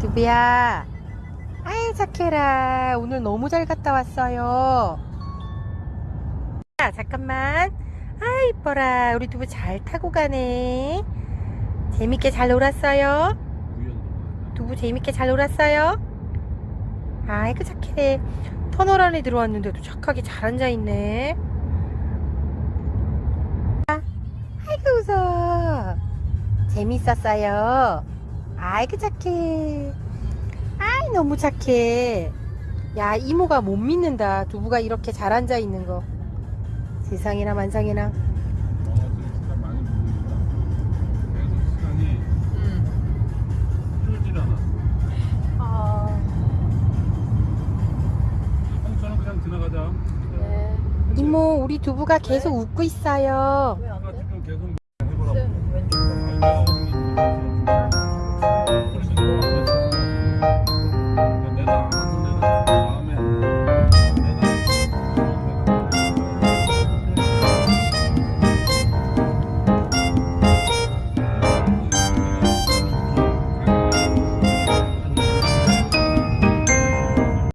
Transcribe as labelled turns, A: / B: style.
A: 두비야. 아이, 착해라. 오늘 너무 잘 갔다 왔어요. 자, 잠깐만. 아, 이뻐라. 우리 두부 잘 타고 가네. 재밌게 잘 놀았어요. 두부 재밌게 잘 놀았어요. 아이고, 착해. 터널 안에 들어왔는데도 착하게 잘 앉아있네. 아, 아이고, 웃어. 재밌었어요. 아이고, 착해. 아이, 너무 착해. 야, 이모가 못 믿는다. 두부가 이렇게 잘 앉아 있는 거.
B: 먹는다. 계속 시간이 흐르질 않아.
A: 아,
B: 홍천은 그냥 지나가자.
A: 이모, 우리 두부가 계속 웃고 있어요.